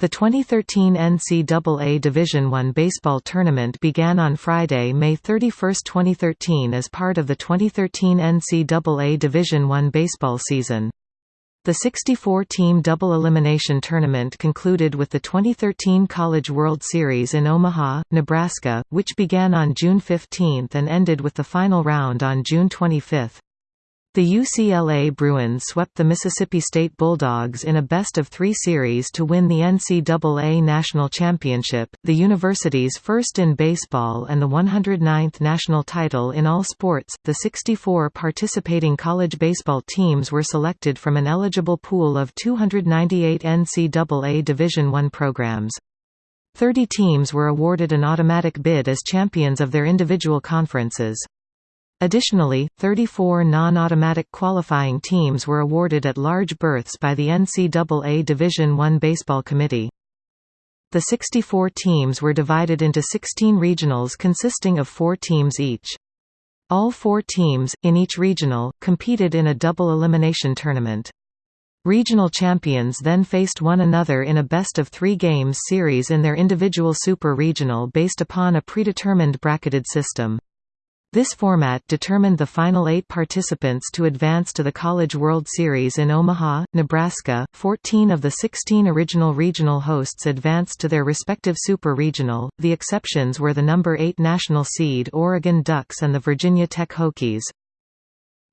The 2013 NCAA Division I baseball tournament began on Friday, May 31, 2013 as part of the 2013 NCAA Division I baseball season. The 64-team double elimination tournament concluded with the 2013 College World Series in Omaha, Nebraska, which began on June 15 and ended with the final round on June 25. The UCLA Bruins swept the Mississippi State Bulldogs in a best-of-three series to win the NCAA National Championship, the university's first in baseball and the 109th national title in all sports. The 64 participating college baseball teams were selected from an eligible pool of 298 NCAA Division I programs. Thirty teams were awarded an automatic bid as champions of their individual conferences. Additionally, 34 non-automatic qualifying teams were awarded at-large berths by the NCAA Division I Baseball Committee. The 64 teams were divided into 16 regionals consisting of four teams each. All four teams, in each regional, competed in a double elimination tournament. Regional champions then faced one another in a best-of-three games series in their individual super regional based upon a predetermined bracketed system. This format determined the final eight participants to advance to the College World Series in Omaha, Nebraska. Fourteen of the 16 original regional hosts advanced to their respective super regional. The exceptions were the number 8 national seed Oregon Ducks and the Virginia Tech Hokies.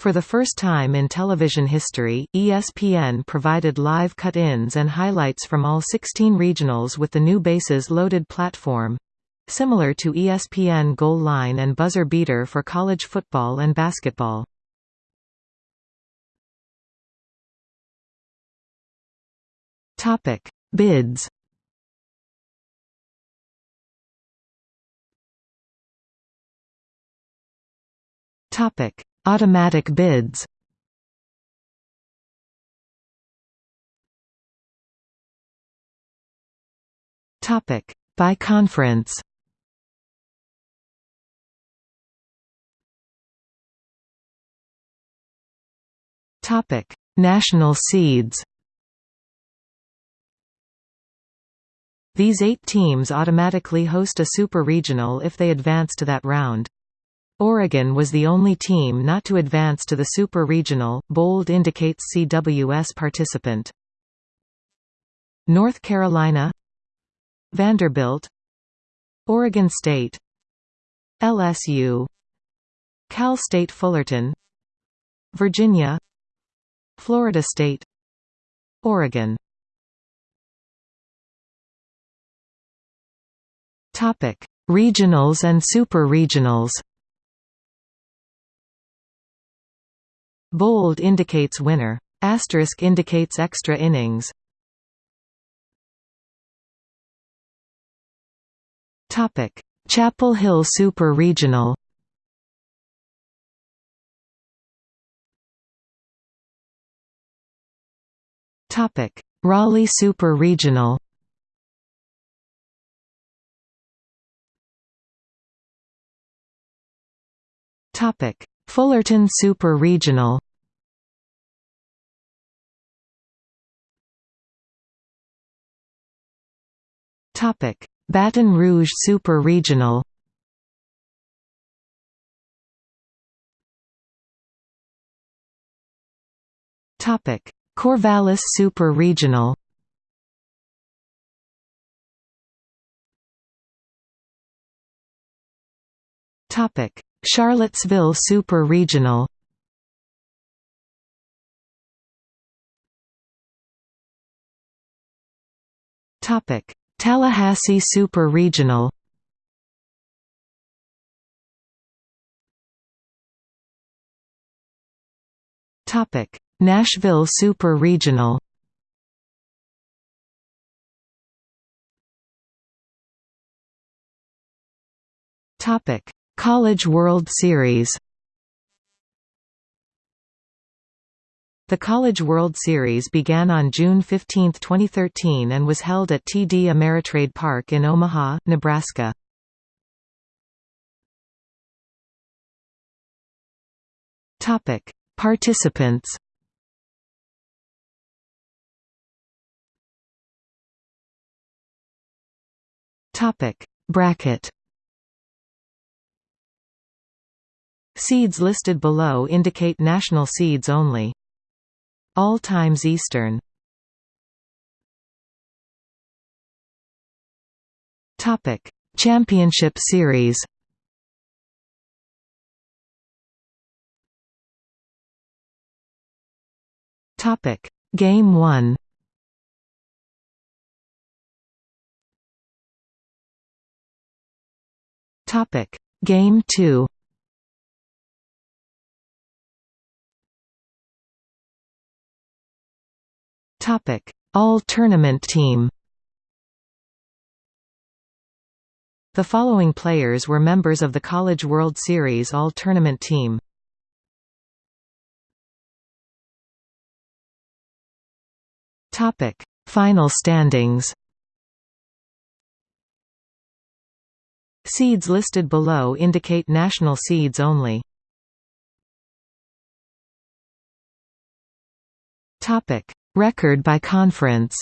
For the first time in television history, ESPN provided live cut-ins and highlights from all 16 regionals with the new bases loaded platform, Similar to ESPN Goal Line and Buzzer Beater for college football and basketball. Topic: Bids. Topic: Automatic bids. Topic: By conference. Topic: National seeds. These eight teams automatically host a super regional if they advance to that round. Oregon was the only team not to advance to the super regional. Bold indicates CWS participant. North Carolina, Vanderbilt, Oregon State, LSU, Cal State Fullerton, Virginia, Florida State Oregon Topic: Regionals and super-regionals. Bold indicates winner. Asterisk indicates extra innings. Topic: Chapel Hill Super Regional. Topic: Raleigh Super Regional. Topic: Fullerton Super Regional. Topic: Baton Rouge Super Regional. Topic: Corvallis Super Regional Topic: Charlottesville Super Regional. Topic: Tallahassee Super Regional. Topic: Nashville Super Regional Topic: College World Series. The College World Series began on June 15, 2013 and was held at TD Ameritrade Park in Omaha, Nebraska. Topic: Participants Topic Bracket Seeds listed below indicate national seeds only. All times Eastern. Topic: Championship Series. Topic: Game 1. Topic: Game 2. Topic: All Tournament Team. The following players were members of the College World Series All Tournament Team. Topic: Final standings. Seeds listed below indicate national seeds only. Topic: Record by conference.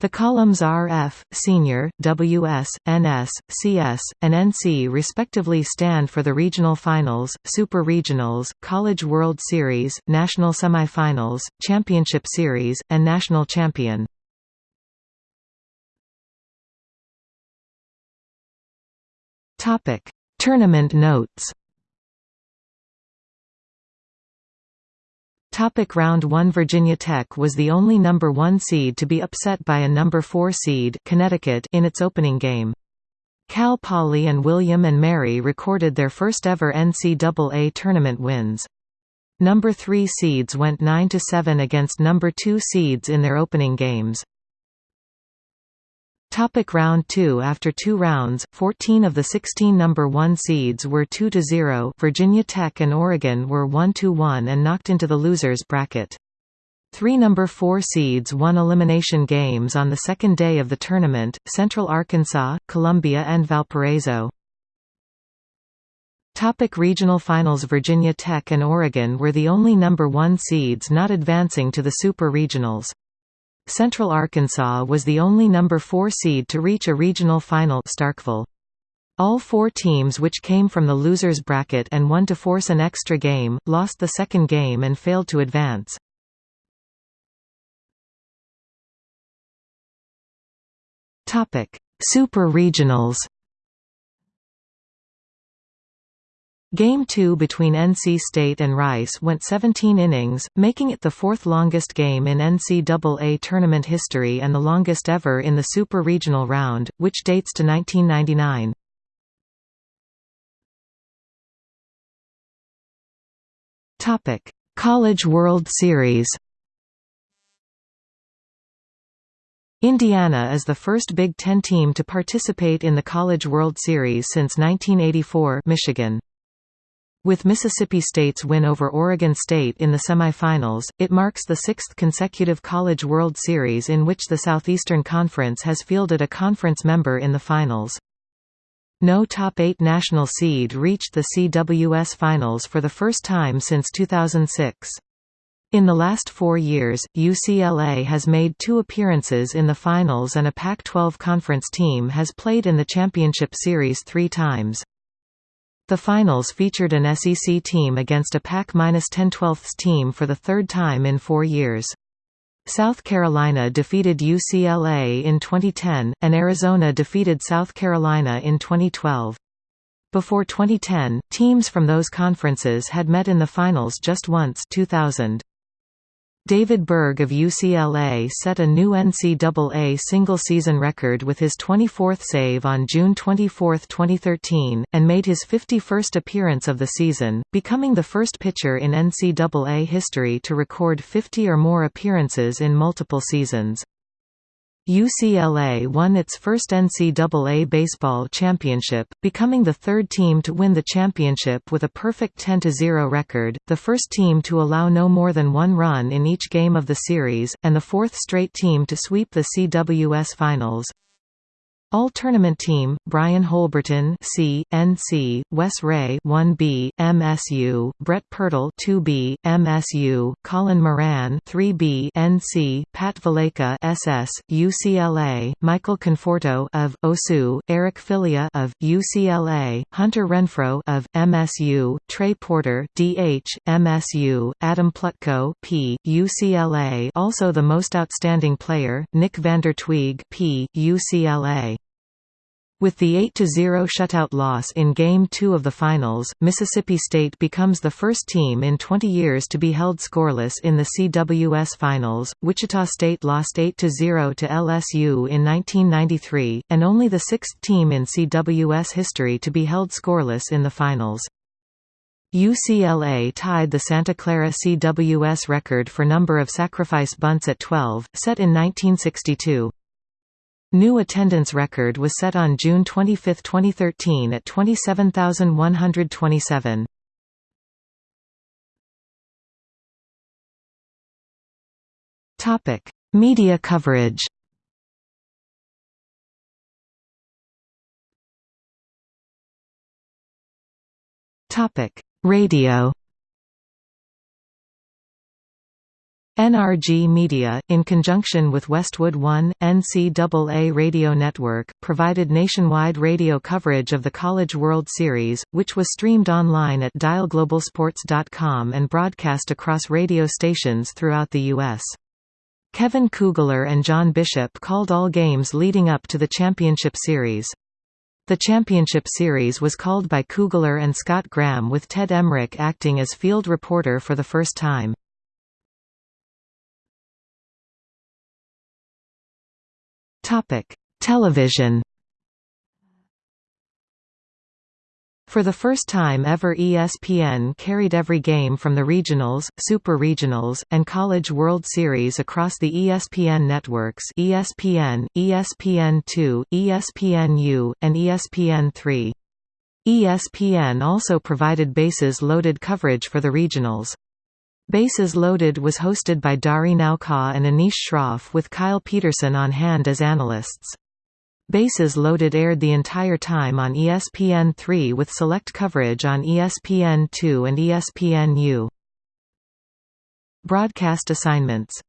The columns RF, Senior, WS, NS, CS, and NC respectively stand for the regional finals, super regionals, College World Series, national semifinals, championship series, and national champion. Topic: Tournament notes. Topic round 1 Virginia Tech was the only number 1 seed to be upset by a number 4 seed Connecticut in its opening game. Cal Poly and William and Mary recorded their first ever NCAA tournament wins. Number 3 seeds went 9 to 7 against number 2 seeds in their opening games. Topic round 2 After two rounds, 14 of the 16 number 1 seeds were 2–0 Virginia Tech and Oregon were 1–1 and knocked into the losers bracket. Three number 4 seeds won elimination games on the second day of the tournament, Central Arkansas, Columbia and Valparaiso. Topic regional finals Virginia Tech and Oregon were the only number 1 seeds not advancing to the Super Regionals. Central Arkansas was the only number 4 seed to reach a regional final Starkville. All four teams which came from the losers bracket and won to force an extra game, lost the second game and failed to advance. Super Regionals Game 2 between NC State and Rice went 17 innings, making it the fourth longest game in NCAA tournament history and the longest ever in the Super Regional round, which dates to 1999. College World Series Indiana is the first Big Ten team to participate in the College World Series since 1984 Michigan. With Mississippi State's win over Oregon State in the semifinals, it marks the sixth consecutive College World Series in which the Southeastern Conference has fielded a conference member in the finals. No top eight national seed reached the CWS Finals for the first time since 2006. In the last four years, UCLA has made two appearances in the finals and a Pac-12 conference team has played in the championship series three times. The finals featured an SEC team against a Pac-10 team for the third time in four years. South Carolina defeated UCLA in 2010, and Arizona defeated South Carolina in 2012. Before 2010, teams from those conferences had met in the finals just once 2000. David Berg of UCLA set a new NCAA single-season record with his 24th save on June 24, 2013, and made his 51st appearance of the season, becoming the first pitcher in NCAA history to record 50 or more appearances in multiple seasons. UCLA won its first NCAA baseball championship, becoming the third team to win the championship with a perfect 10-0 record, the first team to allow no more than one run in each game of the series, and the fourth straight team to sweep the CWS Finals. All tournament team: Brian Holberton, C, NC, Wes Rea, 1B, MSU, Brett Pirtle, 2B, MSU, Colin Moran, 3B, NC, Pat Valaika, SS, UCLA, Michael Conforto of OSU, Eric Filia of UCLA, Hunter Renfroe of MSU, Trey Porter, DH, MSU, Adam Plutko, P, UCLA. Also the most outstanding player, Nick Vander Tuig, P, UCLA. With the 8–0 shutout loss in Game 2 of the Finals, Mississippi State becomes the first team in 20 years to be held scoreless in the CWS Finals. Wichita State lost 8–0 to LSU in 1993, and only the sixth team in CWS history to be held scoreless in the finals. UCLA tied the Santa Clara CWS record for number of sacrifice bunts at 12, set in 1962. New attendance record was set on June 25, 2013 at 27,127. Topic: Media coverage. Topic: Radio. NRG Media, in conjunction with Westwood One, NCAA Radio Network, provided nationwide radio coverage of the College World Series, which was streamed online at dialglobalsports.com and broadcast across radio stations throughout the U.S. Kevin Kugler and John Bishop called all games leading up to the championship series. The championship series was called by Kugler and Scott Graham with Ted Emrich acting as field reporter for the first time. Topic: Television. For the first time ever ESPN carried every game from the regionals, super regionals, and College World Series across the ESPN networks ESPN, ESPN2, ESPNU, and ESPN3. ESPN also provided bases loaded coverage for the regionals. Bases Loaded was hosted by Dari Nowkhah and Anish Shroff with Kyle Peterson on hand as analysts. Bases Loaded aired the entire time on ESPN3 with select coverage on ESPN2 and ESPNU. Broadcast assignments